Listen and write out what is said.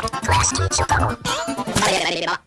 詳しき書簡を。あれれれれば。